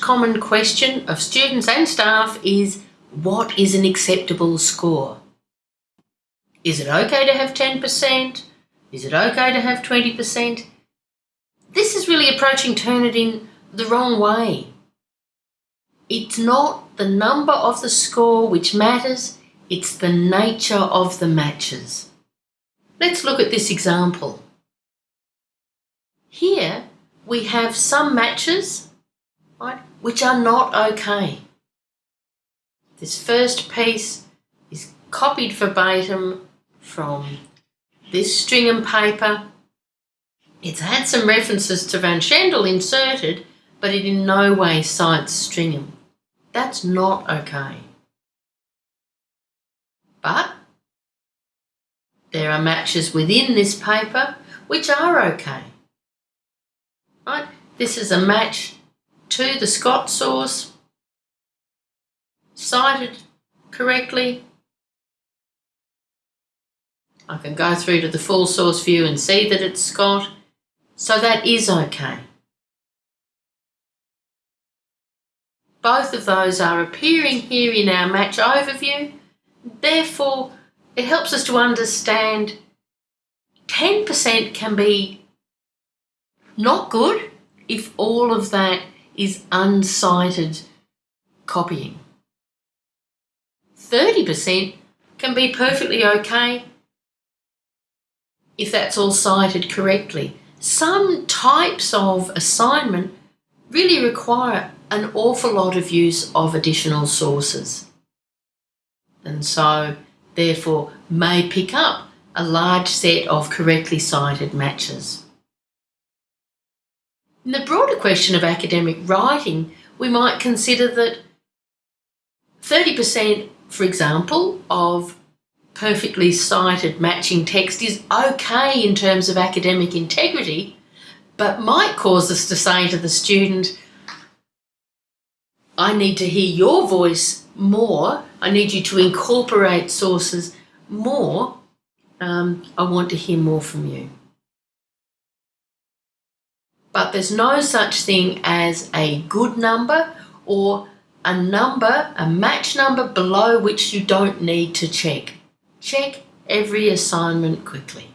common question of students and staff is what is an acceptable score? Is it okay to have 10%? Is it okay to have 20%? This is really approaching Turnitin the wrong way. It's not the number of the score which matters, it's the nature of the matches. Let's look at this example. Here we have some matches right, which are not okay. This first piece is copied verbatim from this stringham paper. It's had some references to Van Schendel inserted, but it in no way cites stringham. That's not okay. But there are matches within this paper which are okay. Right? This is a match to the Scott source, cited correctly. I can go through to the full source view and see that it's Scott, so that is okay. Both of those are appearing here in our match overview. Therefore, it helps us to understand 10% can be not good if all of that is uncited copying. 30% can be perfectly okay if that's all cited correctly. Some types of assignment really require an awful lot of use of additional sources. And so, therefore, may pick up a large set of correctly cited matches. In the broader question of academic writing, we might consider that 30%, for example, of perfectly cited matching text is okay in terms of academic integrity, but might cause us to say to the student, I need to hear your voice more. I need you to incorporate sources more. Um, I want to hear more from you. But there's no such thing as a good number or a number, a match number below which you don't need to check. Check every assignment quickly.